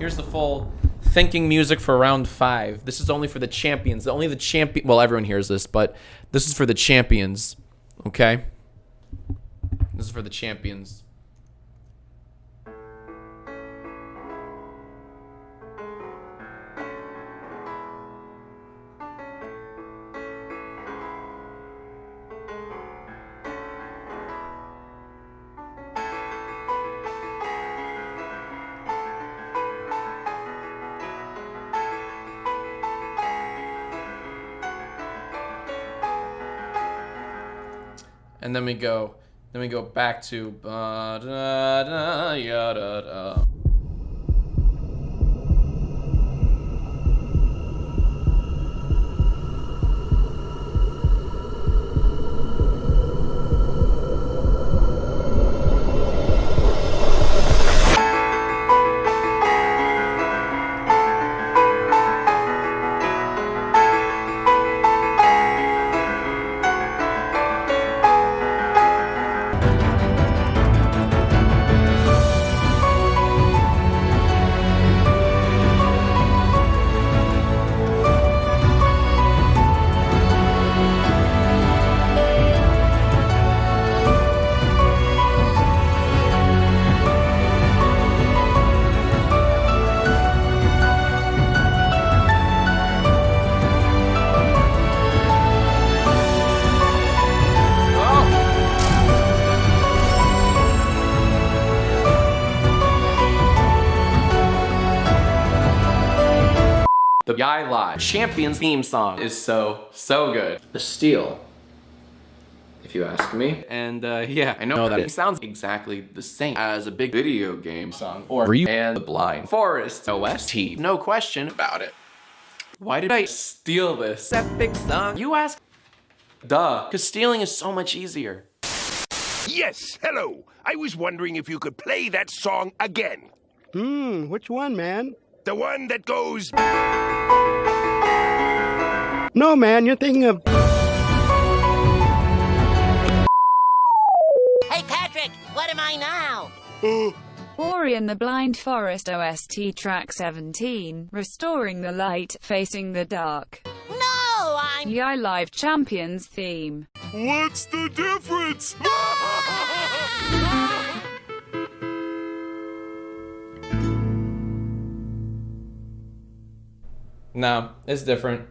Here's the full thinking music for round five. This is only for the champions. Only the champion. Well, everyone hears this, but this is for the champions. Okay. This is for the champions. And then we go then we go back to The Yai Lai Champions theme song is so, so good. The Steel, if you ask me. And uh, yeah, I know that it sounds exactly the same as a big video game song or Ori and the Blind Forest OST. No question about it. Why did I steal this epic song? You ask? Duh, because stealing is so much easier. Yes, hello. I was wondering if you could play that song again. Hmm, which one, man? The one that goes. No, man, you're thinking of. Hey, Patrick, what am I now? Ori and the Blind Forest OST track 17, Restoring the Light, Facing the Dark. No, I'm. Yai Live Champions theme. What's the difference? No, it's different.